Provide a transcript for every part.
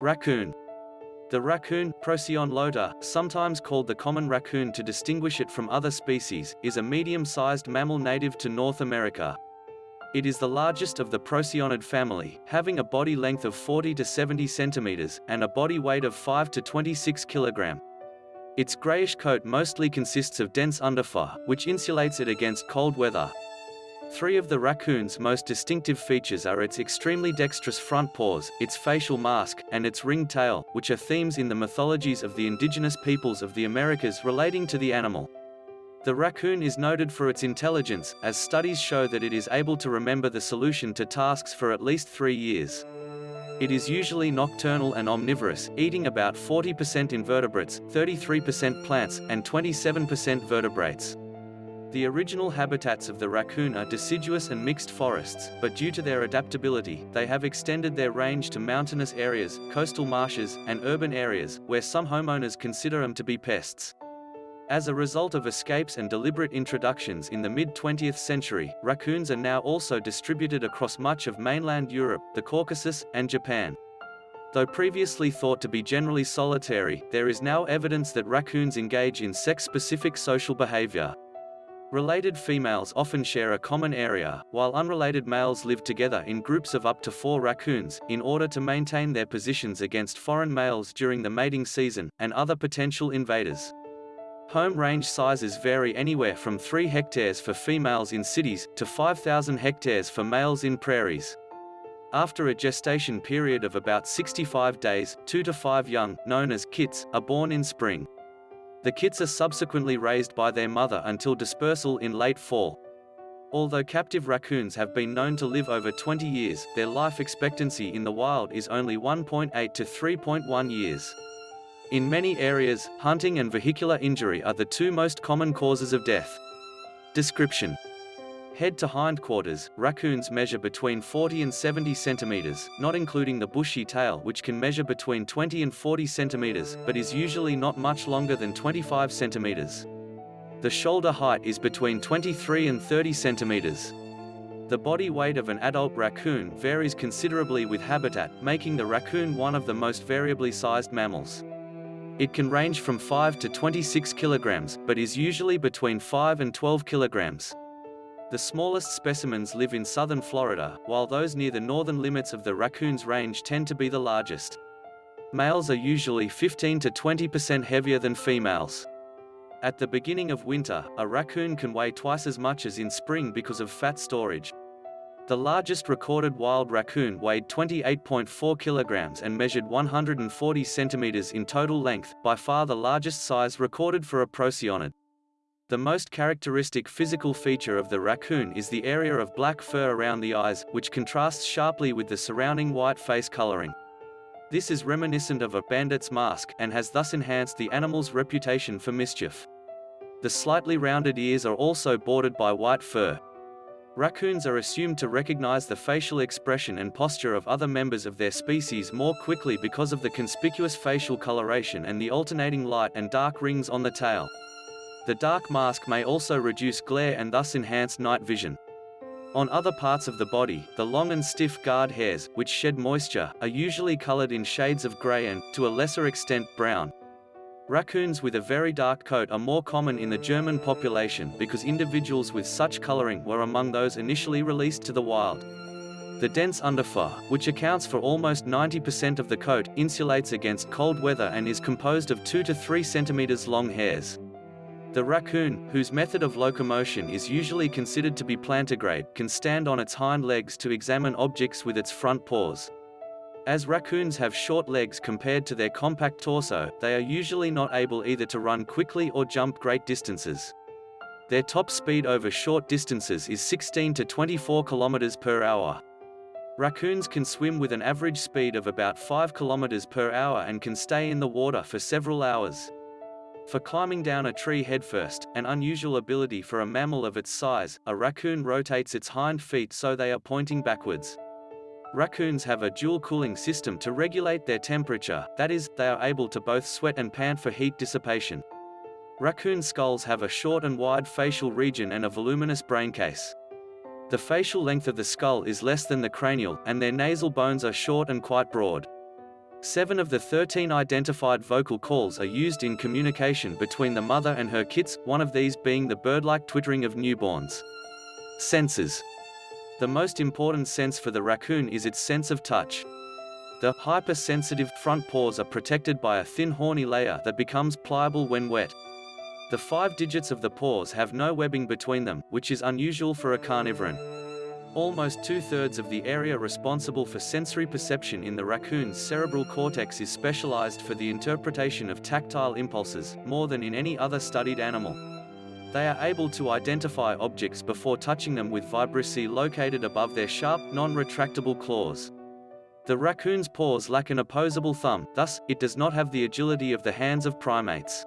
Raccoon. The raccoon, Procyon lotor, sometimes called the common raccoon to distinguish it from other species, is a medium-sized mammal native to North America. It is the largest of the Procyonid family, having a body length of 40 to 70 centimeters, and a body weight of 5 to 26 kilogram. Its grayish coat mostly consists of dense underfur, which insulates it against cold weather. Three of the raccoon's most distinctive features are its extremely dexterous front paws, its facial mask, and its ringed tail, which are themes in the mythologies of the indigenous peoples of the Americas relating to the animal. The raccoon is noted for its intelligence, as studies show that it is able to remember the solution to tasks for at least three years. It is usually nocturnal and omnivorous, eating about 40% invertebrates, 33% plants, and 27% vertebrates. The original habitats of the raccoon are deciduous and mixed forests, but due to their adaptability, they have extended their range to mountainous areas, coastal marshes, and urban areas, where some homeowners consider them to be pests. As a result of escapes and deliberate introductions in the mid-20th century, raccoons are now also distributed across much of mainland Europe, the Caucasus, and Japan. Though previously thought to be generally solitary, there is now evidence that raccoons engage in sex-specific social behavior. Related females often share a common area, while unrelated males live together in groups of up to four raccoons, in order to maintain their positions against foreign males during the mating season, and other potential invaders. Home range sizes vary anywhere from 3 hectares for females in cities, to 5,000 hectares for males in prairies. After a gestation period of about 65 days, 2 to 5 young, known as kits, are born in spring. The kits are subsequently raised by their mother until dispersal in late fall. Although captive raccoons have been known to live over 20 years, their life expectancy in the wild is only 1.8 to 3.1 years. In many areas, hunting and vehicular injury are the two most common causes of death. Description Head to hindquarters, raccoons measure between 40 and 70 centimeters, not including the bushy tail which can measure between 20 and 40 centimeters, but is usually not much longer than 25 centimeters. The shoulder height is between 23 and 30 centimeters. The body weight of an adult raccoon varies considerably with habitat, making the raccoon one of the most variably sized mammals. It can range from 5 to 26 kilograms, but is usually between 5 and 12 kilograms. The smallest specimens live in southern Florida, while those near the northern limits of the raccoon's range tend to be the largest. Males are usually 15 to 20% heavier than females. At the beginning of winter, a raccoon can weigh twice as much as in spring because of fat storage. The largest recorded wild raccoon weighed 28.4 kilograms and measured 140 centimeters in total length, by far the largest size recorded for a procyonid. The most characteristic physical feature of the raccoon is the area of black fur around the eyes, which contrasts sharply with the surrounding white face coloring. This is reminiscent of a bandit's mask, and has thus enhanced the animal's reputation for mischief. The slightly rounded ears are also bordered by white fur, Raccoons are assumed to recognize the facial expression and posture of other members of their species more quickly because of the conspicuous facial coloration and the alternating light and dark rings on the tail. The dark mask may also reduce glare and thus enhance night vision. On other parts of the body, the long and stiff guard hairs, which shed moisture, are usually colored in shades of gray and, to a lesser extent, brown. Raccoons with a very dark coat are more common in the German population because individuals with such coloring were among those initially released to the wild. The dense underfur, which accounts for almost 90% of the coat, insulates against cold weather and is composed of 2 to 3 centimeters long hairs. The raccoon, whose method of locomotion is usually considered to be plantigrade, can stand on its hind legs to examine objects with its front paws. As raccoons have short legs compared to their compact torso, they are usually not able either to run quickly or jump great distances. Their top speed over short distances is 16 to 24 km per hour. Raccoons can swim with an average speed of about 5 km per hour and can stay in the water for several hours. For climbing down a tree headfirst, an unusual ability for a mammal of its size, a raccoon rotates its hind feet so they are pointing backwards. Raccoons have a dual cooling system to regulate their temperature, that is, they are able to both sweat and pant for heat dissipation. Raccoon skulls have a short and wide facial region and a voluminous braincase. The facial length of the skull is less than the cranial, and their nasal bones are short and quite broad. Seven of the 13 identified vocal calls are used in communication between the mother and her kits, one of these being the bird-like twittering of newborns. Senses. The most important sense for the raccoon is its sense of touch. The hypersensitive front paws are protected by a thin horny layer that becomes pliable when wet. The five digits of the paws have no webbing between them, which is unusual for a carnivoran. Almost two-thirds of the area responsible for sensory perception in the raccoon's cerebral cortex is specialized for the interpretation of tactile impulses, more than in any other studied animal. They are able to identify objects before touching them with vibrissae located above their sharp, non-retractable claws. The raccoon's paws lack an opposable thumb, thus, it does not have the agility of the hands of primates.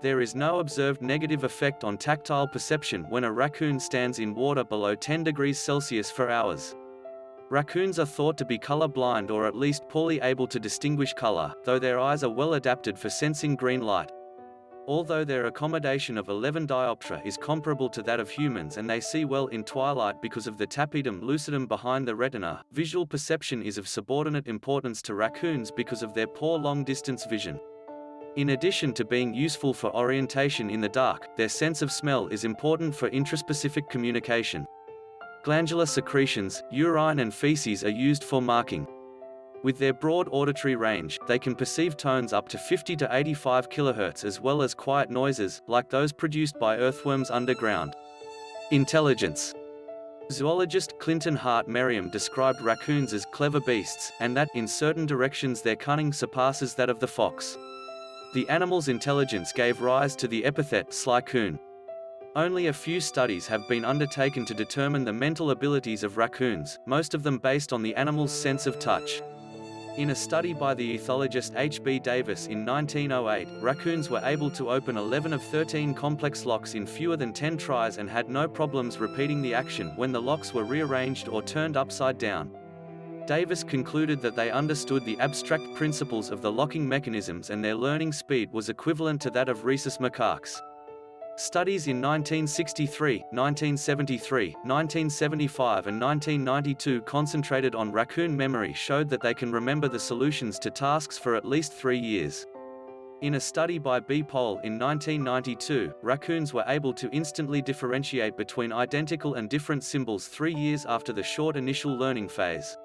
There is no observed negative effect on tactile perception when a raccoon stands in water below 10 degrees Celsius for hours. Raccoons are thought to be color blind or at least poorly able to distinguish color, though their eyes are well adapted for sensing green light. Although their accommodation of 11 diopters is comparable to that of humans and they see well in twilight because of the tapetum lucidum behind the retina, visual perception is of subordinate importance to raccoons because of their poor long-distance vision. In addition to being useful for orientation in the dark, their sense of smell is important for intraspecific communication. Glandular secretions, urine and feces are used for marking. With their broad auditory range, they can perceive tones up to 50 to 85 kHz as well as quiet noises, like those produced by earthworms underground. Intelligence Zoologist Clinton Hart Merriam described raccoons as clever beasts, and that, in certain directions their cunning surpasses that of the fox. The animal's intelligence gave rise to the epithet slycoon. Only a few studies have been undertaken to determine the mental abilities of raccoons, most of them based on the animal's sense of touch. In a study by the ethologist H. B. Davis in 1908, raccoons were able to open 11 of 13 complex locks in fewer than 10 tries and had no problems repeating the action when the locks were rearranged or turned upside down. Davis concluded that they understood the abstract principles of the locking mechanisms and their learning speed was equivalent to that of rhesus macaques. Studies in 1963, 1973, 1975 and 1992 concentrated on raccoon memory showed that they can remember the solutions to tasks for at least three years. In a study by B. Pohl in 1992, raccoons were able to instantly differentiate between identical and different symbols three years after the short initial learning phase.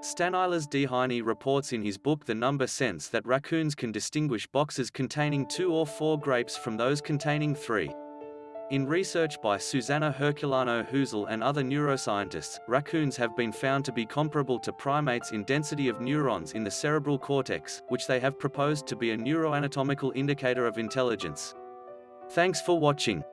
Stanislas Dehaene reports in his book The Number Sense that raccoons can distinguish boxes containing two or four grapes from those containing three. In research by Suzana Herculano Houzel and other neuroscientists, raccoons have been found to be comparable to primates in density of neurons in the cerebral cortex, which they have proposed to be a neuroanatomical indicator of intelligence. Thanks for watching.